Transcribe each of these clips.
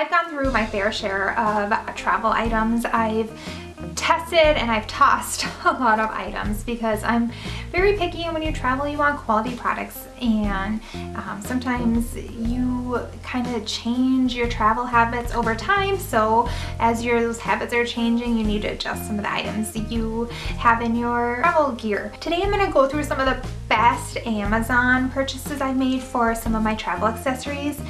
I've gone through my fair share of travel items. I've tested and I've tossed a lot of items because I'm very picky and when you travel you want quality products and um, sometimes you kind of change your travel habits over time so as your those habits are changing you need to adjust some of the items you have in your travel gear. Today I'm going to go through some of the best Amazon purchases I've made for some of my travel accessories.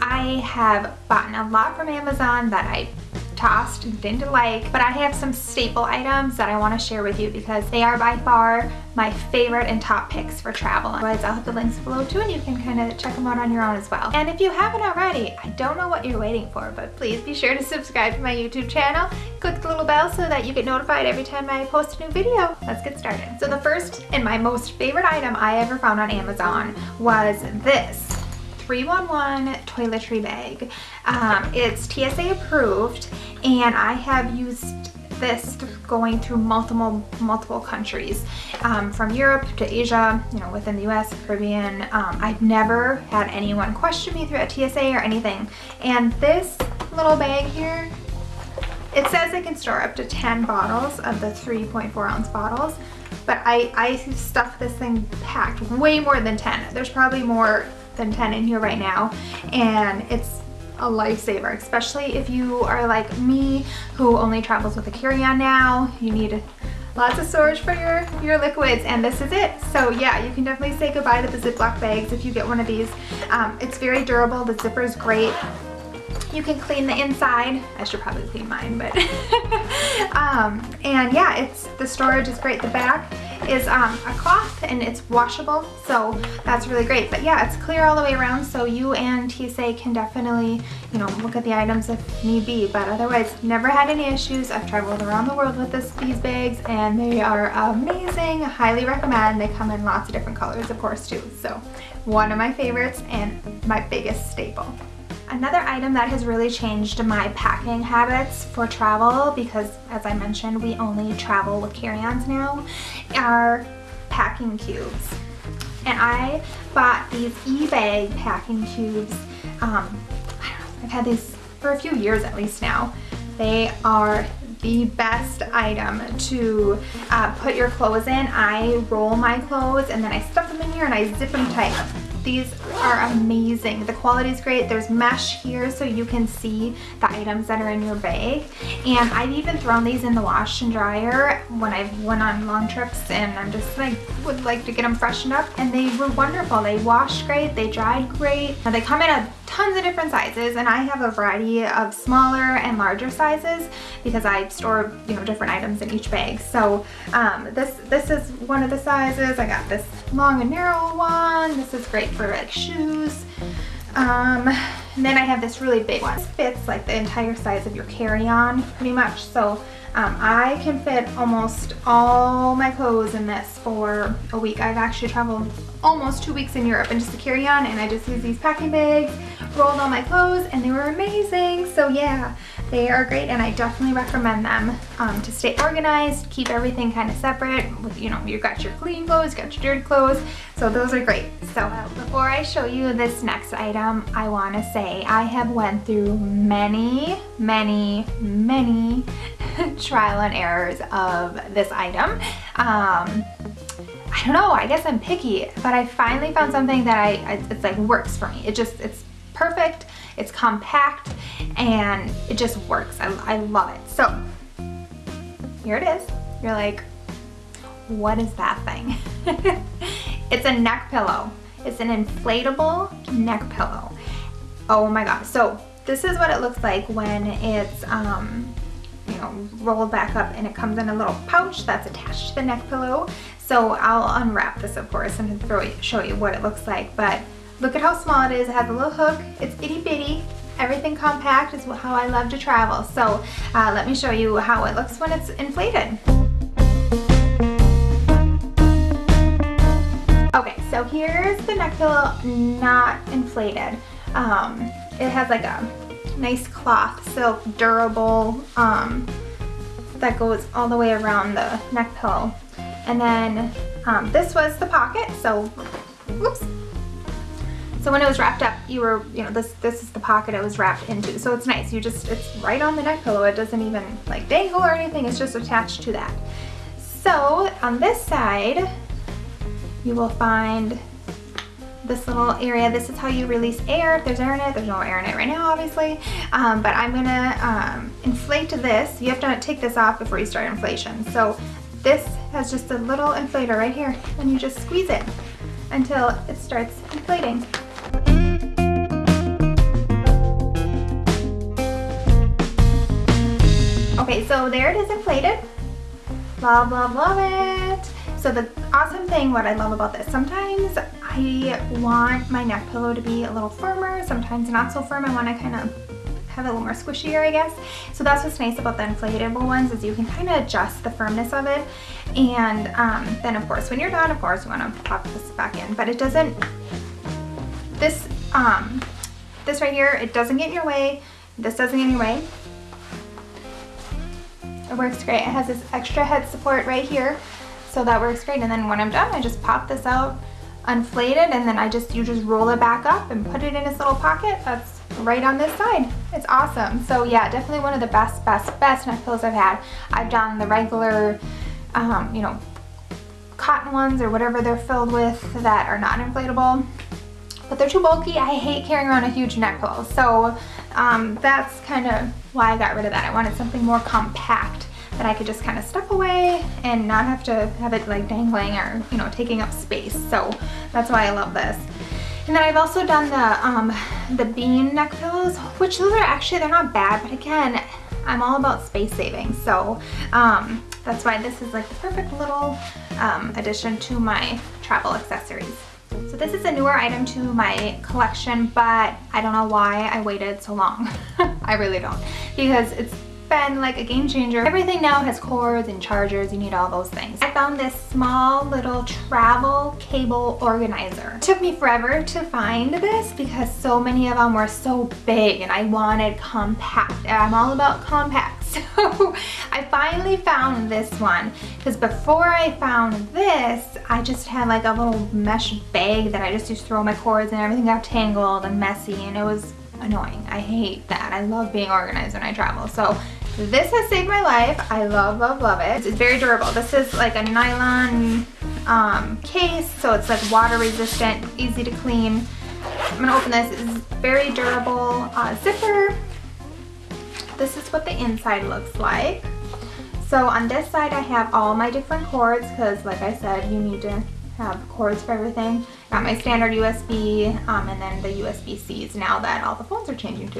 I have bought a lot from Amazon that I tossed and didn't like, but I have some staple items that I want to share with you because they are by far my favorite and top picks for travel. Otherwise, I'll have the links below too and you can kind of check them out on your own as well. And if you haven't already, I don't know what you're waiting for, but please be sure to subscribe to my YouTube channel. Click the little bell so that you get notified every time I post a new video. Let's get started. So the first and my most favorite item I ever found on Amazon was this 311 toiletry bag. Um, it's TSA approved and I have used this going through multiple multiple countries um, from Europe to Asia you know within the US Caribbean. Um, I've never had anyone question me through a TSA or anything. And this little bag here it says it can store up to 10 bottles of the 3.4 ounce bottles but I, I stuffed this thing packed way more than 10 there's probably more than 10 in here right now. And it's a lifesaver especially if you are like me who only travels with a carry-on now. You need lots of storage for your your liquids and this is it. So yeah you can definitely say goodbye to the ziploc bags if you get one of these. Um, it's very durable. The zipper is great. You can clean the inside. I should probably clean mine but um, and yeah it's the storage is great. The back is um, a cloth and it's washable so that's really great. But yeah it's clear all the way around so you and TSA can definitely you know look at the items if need be. But otherwise never had any issues. I've traveled around the world with this these bags and they are amazing. Highly recommend. They come in lots of different colors of course too. So one of my favorites and my biggest staple Another item that has really changed my packing habits for travel because as I mentioned we only travel with carry-ons now are packing cubes. And I bought these eBags packing cubes um, I've had these for a few years at least now. They are the best item to uh, put your clothes in. I roll my clothes and then I stuff them in here and I zip them tight. These are amazing. The quality is great. There's mesh here so you can see the items that are in your bag. And I've even thrown these in the wash and dryer when I've went on long trips and I'm just like, would like to get them freshened up. And they were wonderful. They washed great. They dried great. Now they come in a tons of different sizes and I have a variety of smaller and larger sizes because I store you know different items in each bag so um, this this is one of the sizes I got this long and narrow one this is great for like shoes um, and then I have this really big one. This fits like the entire size of your carry-on pretty much. So um, I can fit almost all my clothes in this for a week. I've actually traveled almost two weeks in Europe and just to carry on and I just use these packing bags, rolled all my clothes and they were amazing. So yeah, they are great and I definitely recommend them um, to stay organized, keep everything kind of separate. You know, you've got your clean clothes, got your dirty clothes. So those are great. So before I show you this next item, I want to say I have went through many, many, many trial and errors of this item. Um, I don't know, I guess I'm picky, but I finally found something that I, it's like works for me. It just, it's perfect, it's compact, and it just works. I, I love it. So here it is. You're like, what is that thing? it's a neck pillow. It's an inflatable neck pillow. Oh my god. So this is what it looks like when it's um, you know, rolled back up and it comes in a little pouch that's attached to the neck pillow. So I'll unwrap this of course and throw, show you what it looks like. But look at how small it is. It has a little hook. It's itty bitty. Everything compact is how I love to travel. So uh, let me show you how it looks when it's inflated. Okay, so here's the neck pillow not inflated. Um, it has like a nice cloth, silk, durable, um, that goes all the way around the neck pillow. And then um, this was the pocket, so, whoops. So when it was wrapped up, you were, you know, this this is the pocket it was wrapped into. So it's nice. You just, it's right on the neck pillow. It doesn't even like dangle or anything. It's just attached to that. So on this side, you will find this little area. This is how you release air. If there's air in it, there's no air in it right now, obviously. Um, but I'm gonna um, inflate this. You have to take this off before you start inflation. So this has just a little inflator right here and you just squeeze it until it starts inflating. Okay, so there it is inflated. Love, love, love it. So the awesome thing, what I love about this, sometimes I want my neck pillow to be a little firmer, sometimes not so firm. I want to kind of have it a little more squishier, I guess. So that's what's nice about the inflatable ones is you can kind of adjust the firmness of it. And um, then of course, when you're done, of course, you want to pop this back in, but it doesn't, this, um, this right here, it doesn't get in your way. This doesn't get in your way. Works great. It has this extra head support right here. So that works great. And then when I'm done, I just pop this out, unflate it, and then I just, you just roll it back up and put it in this little pocket. That's right on this side. It's awesome. So yeah, definitely one of the best, best, best neck pillows I've had. I've done the regular, um, you know, cotton ones or whatever they're filled with that are not inflatable but they're too bulky. I hate carrying around a huge neck pillow. So um, that's kind of why I got rid of that. I wanted something more compact that I could just kind of stuff away and not have to have it like dangling or, you know, taking up space. So that's why I love this. And then I've also done the, um, the bean neck pillows, which those are actually, they're not bad, but again, I'm all about space saving. So um, that's why this is like the perfect little um, addition to my travel accessories. So this is a newer item to my collection, but I don't know why I waited so long. I really don't. Because it's been like a game changer. Everything now has cords and chargers, you need all those things. I found this small little travel cable organizer. It took me forever to find this because so many of them were so big and I wanted compact. I'm all about compact. So I finally found this one because before I found this, I just had like a little mesh bag that I just used to throw my cords and everything got tangled and messy and it was annoying. I hate that. I love being organized when I travel. So this has saved my life. I love, love, love it. It's very durable. This is like a nylon um, case, so it's like water resistant, easy to clean. I'm gonna open this. It's very durable uh, zipper. This is what the inside looks like. So on this side I have all my different cords because like I said, you need to have cords for everything. Got my standard USB um, and then the USB-Cs now that all the phones are changing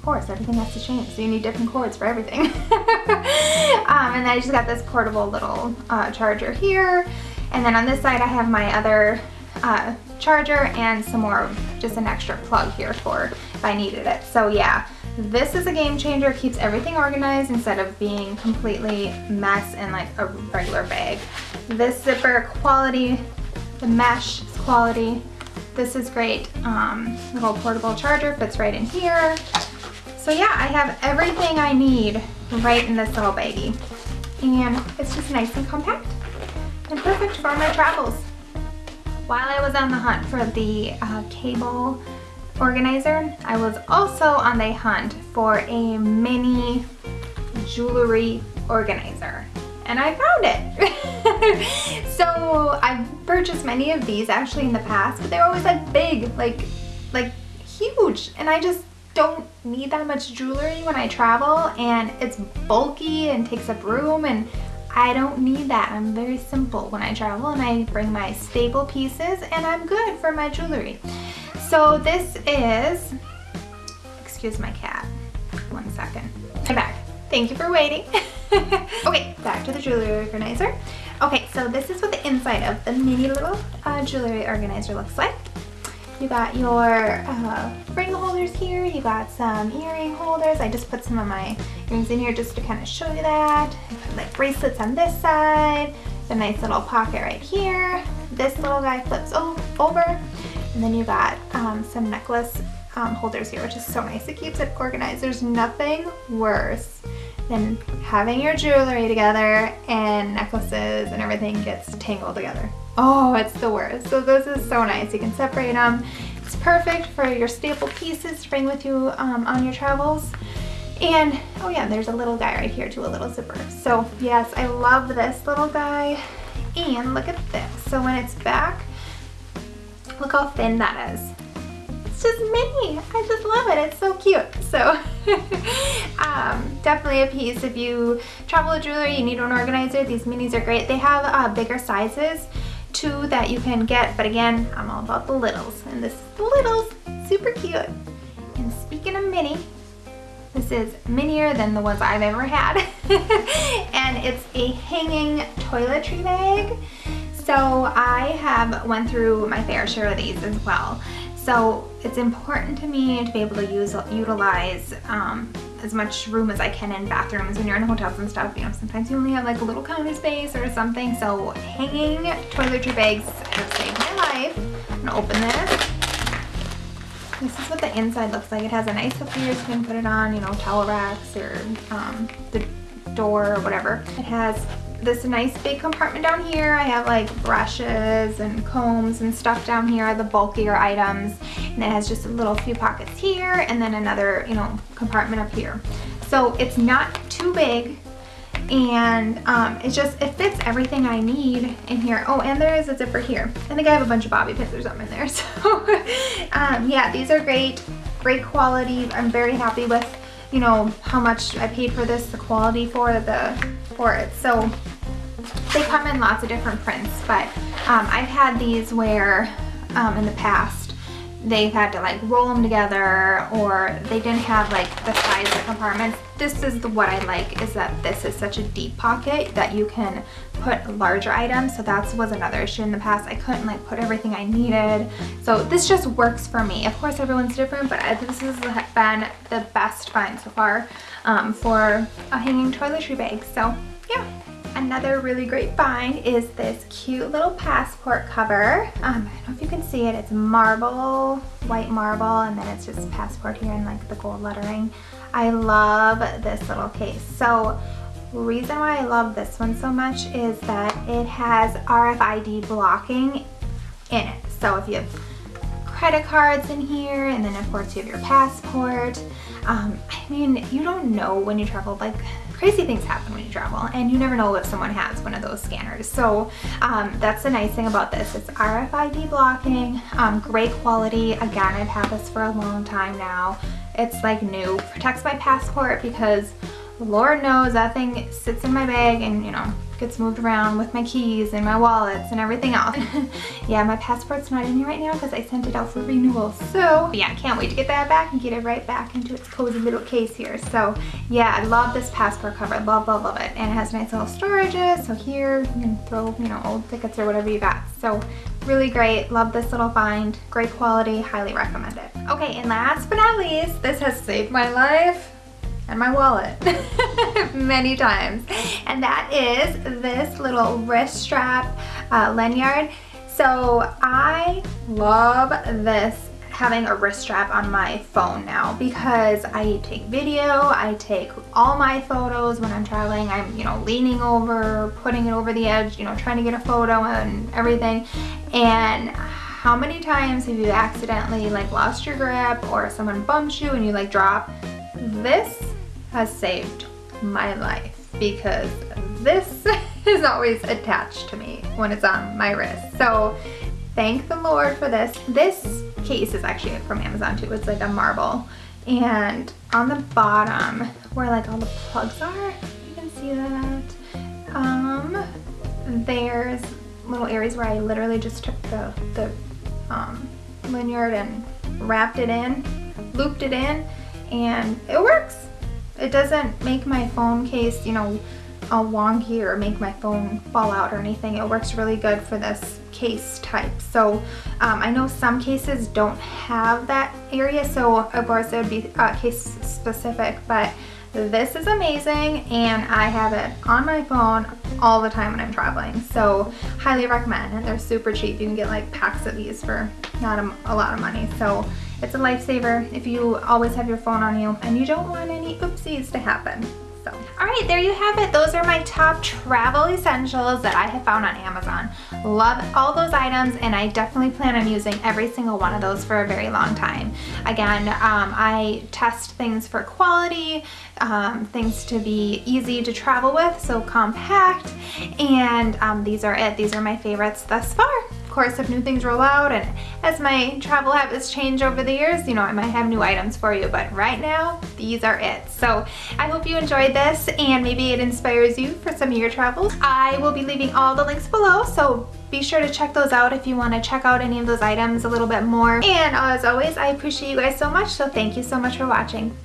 too course, everything has to change. So you need different cords for everything. um, and then I just got this portable little uh, charger here. And then on this side I have my other uh, charger and some more, just an extra plug here for if I needed it. So yeah, this is a game changer. Keeps everything organized instead of being completely mess in like a regular bag. This zipper quality, the mesh quality. This is great. Um, little portable charger fits right in here. So yeah, I have everything I need right in this little baggie. And it's just nice and compact and perfect for my travels. While I was on the hunt for the uh, cable organizer, I was also on the hunt for a mini jewelry organizer and I found it. so I've purchased many of these actually in the past, but they're always like big, like, like huge. And I just don't need that much jewelry when I travel and it's bulky and takes up room and I don't need that. I'm very simple when I travel and I bring my staple pieces and I'm good for my jewelry. So this is, excuse my cat, one second. I'm back. Thank you for waiting. okay, back to the jewelry organizer. Okay, so this is what the inside of the mini little uh, jewelry organizer looks like. You got your uh, ring holders here. You got some earring holders. I just put some of my earrings in here just to kind of show you that. Like bracelets on this side. A nice little pocket right here. This little guy flips over. And then you got um, some necklace um, holders here, which is so nice. It keeps it organized. There's nothing worse than having your jewelry together and necklaces and everything gets tangled together. Oh, it's the worst. So this is so nice. You can separate them. It's perfect for your staple pieces to bring with you um, on your travels. And, oh yeah, there's a little guy right here too, a little zipper. So yes, I love this little guy. And look at this. So when it's back, look how thin that is. Just mini. I just love it. It's so cute. So um, definitely a piece. If you travel with jewelry, you need an organizer. These minis are great. They have uh, bigger sizes too that you can get. But again, I'm all about the littles. And this little's super cute. And speaking of mini, this is minier than the ones I've ever had. and it's a hanging toiletry bag. So I have went through my fair share of these as well. So it's important to me to be able to use utilize um, as much room as I can in bathrooms when you're in hotels and stuff. You know, sometimes you only have like a little counter space or something. So hanging toiletry bags have saved my life. I'm gonna open this. This is what the inside looks like. It has a nice hook here so you can put it on, you know, towel racks or um, the door or whatever. It has this nice big compartment down here. I have like brushes and combs and stuff down here, the bulkier items. And it has just a little few pockets here and then another, you know, compartment up here. So it's not too big and um, it just, it fits everything I need in here. Oh, and there is a zipper here. I think I have a bunch of bobby pins or something in there. So um, yeah, these are great, great quality. I'm very happy with, you know, how much I paid for this, the quality for the, for it. So they come in lots of different prints, but um, I've had these where um, in the past they've had to like roll them together or they didn't have like the size of compartments. This is the, what I like is that this is such a deep pocket that you can put larger items. So that was another issue in the past. I couldn't like put everything I needed. So this just works for me. Of course everyone's different, but this has been the best find so far um, for a hanging toiletry bag. So yeah. Another really great find is this cute little passport cover. Um, I don't know if you can see it. It's marble, white marble, and then it's just passport here in like the gold lettering. I love this little case. So reason why I love this one so much is that it has RFID blocking in it. So if you have credit cards in here, and then of course you have your passport. Um, I mean, you don't know when you travel, like crazy things happen when you travel and you never know if someone has one of those scanners. So um, that's the nice thing about this. It's RFID blocking, um, great quality. Again, I've had this for a long time now. It's like new. Protects my passport because Lord knows that thing sits in my bag and you know gets moved around with my keys and my wallets and everything else. yeah, my passport's not in here right now because I sent it out for renewal. So yeah, I can't wait to get that back and get it right back into its cozy little case here. So yeah, I love this passport cover. Love, love, love it. And it has nice little storages. So here you can throw, you know, old tickets or whatever you got. So really great. Love this little find. Great quality. Highly recommend it. Okay, and last but not least, this has saved my life and my wallet many times. And that is this little wrist strap uh, lanyard. So I love this having a wrist strap on my phone now because I take video, I take all my photos when I'm traveling. I'm, you know, leaning over, putting it over the edge, you know, trying to get a photo and everything. And how many times have you accidentally like lost your grip or someone bumps you and you like drop? This has saved my life because this is always attached to me when it's on my wrist. So thank the Lord for this. This case is actually from Amazon too. It's like a marble. And on the bottom where like all the plugs are, you can see that, um, there's little areas where I literally just took the, the um, lanyard and wrapped it in, looped it in, and it works. It doesn't make my phone case, you know, all wonky or make my phone fall out or anything. It works really good for this case type. So um, I know some cases don't have that area, so of course it would be uh, case specific, but this is amazing and I have it on my phone all the time when I'm traveling. So highly recommend and they're super cheap. You can get like packs of these for not a, a lot of money. So it's a lifesaver if you always have your phone on you and you don't want any oopsies to happen. So, all right, there you have it. Those are my top travel essentials that I have found on Amazon. Love all those items and I definitely plan on using every single one of those for a very long time. Again, um, I test things for quality, um, things to be easy to travel with, so compact, and um, these are it. These are my favorites thus far. Of course, if new things roll out and as my travel habits change over the years, you know, I might have new items for you, but right now, these are it. So I hope you enjoyed this and maybe it inspires you for some of your travels. I will be leaving all the links below, so be sure to check those out if you want to check out any of those items a little bit more. And as always, I appreciate you guys so much, so thank you so much for watching.